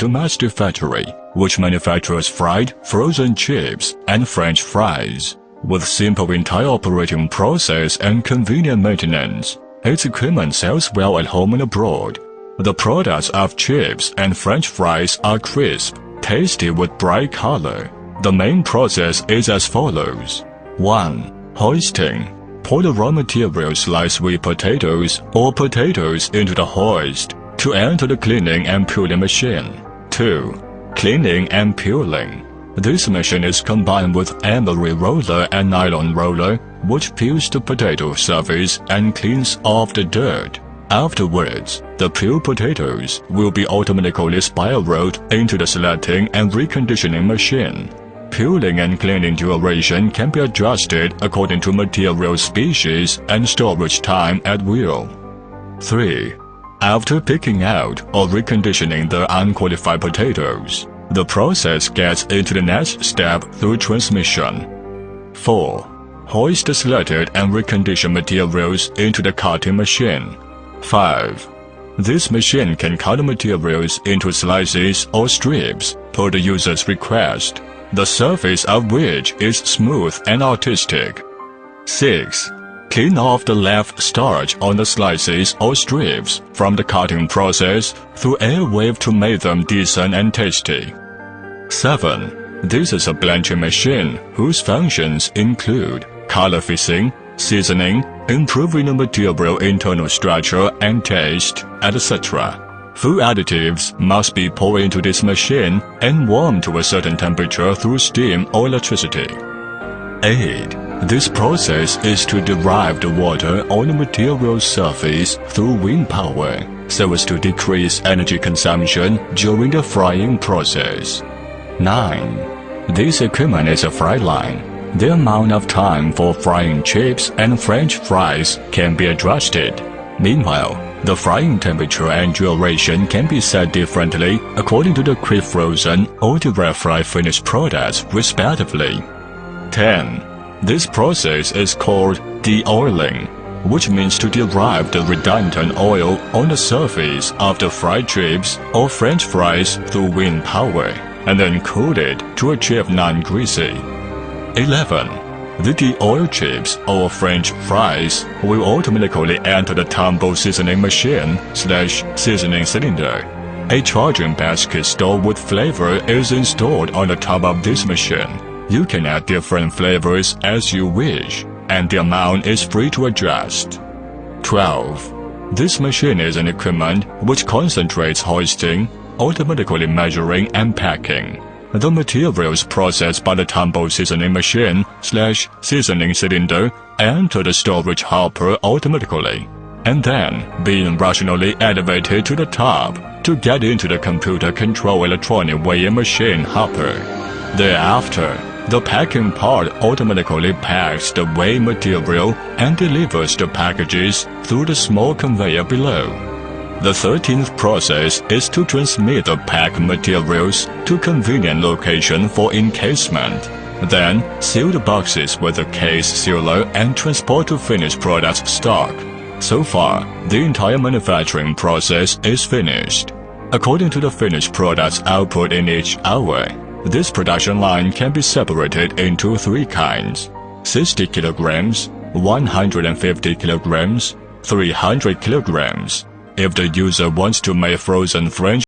domestic factory, which manufactures fried, frozen chips, and French fries. With simple entire operating process and convenient maintenance, its equipment sells well at home and abroad. The products of chips and French fries are crisp, tasty with bright color. The main process is as follows. 1. Hoisting. Pour the raw material sliced sweet potatoes or potatoes into the hoist to enter the cleaning and peeling machine. 2. Cleaning and peeling. This machine is combined with emery roller and nylon roller, which peels the potato surface and cleans off the dirt. Afterwards, the peeled potatoes will be automatically spiraled into the selecting and reconditioning machine. Peeling and cleaning duration can be adjusted according to material species and storage time at will. 3. After picking out or reconditioning the unqualified potatoes, the process gets into the next step through transmission. 4. Hoist the selected and reconditioned materials into the cutting machine. 5. This machine can cut materials into slices or strips per the user's request, the surface of which is smooth and artistic. 6. Clean off the left starch on the slices or strips from the cutting process through air wave to make them decent and tasty. 7. This is a blanching machine whose functions include color fixing, seasoning, improving the material internal structure and taste, etc. Food additives must be poured into this machine and warmed to a certain temperature through steam or electricity. 8. This process is to derive the water on the material surface through wind power so as to decrease energy consumption during the frying process. 9. This equipment is a fry line the amount of time for frying chips and french fries can be adjusted. Meanwhile, the frying temperature and duration can be set differently according to the quick frozen or direct fry finished products respectively. 10. This process is called deoiling, which means to derive the redundant oil on the surface of the fried chips or french fries through wind power, and then cool it to achieve non-greasy. 11. The de-oil chips or French fries will automatically enter the tumble seasoning machine slash seasoning cylinder. A charging basket stored with flavor is installed on the top of this machine. You can add different flavors as you wish, and the amount is free to adjust. 12. This machine is an equipment which concentrates hoisting, automatically measuring and packing. The materials processed by the tumble seasoning machine slash seasoning cylinder enter the storage hopper automatically, and then being rationally elevated to the top to get into the computer-controlled electronic weighing machine hopper. Thereafter, the packing part automatically packs the weigh material and delivers the packages through the small conveyor below. The 13th process is to transmit the packed materials to convenient location for encasement. Then, seal the boxes with a case sealer and transport to finished product stock. So far, the entire manufacturing process is finished. According to the finished product's output in each hour, this production line can be separated into three kinds 60 kilograms, 150 kilograms, 300 kilograms. If the user wants to make frozen French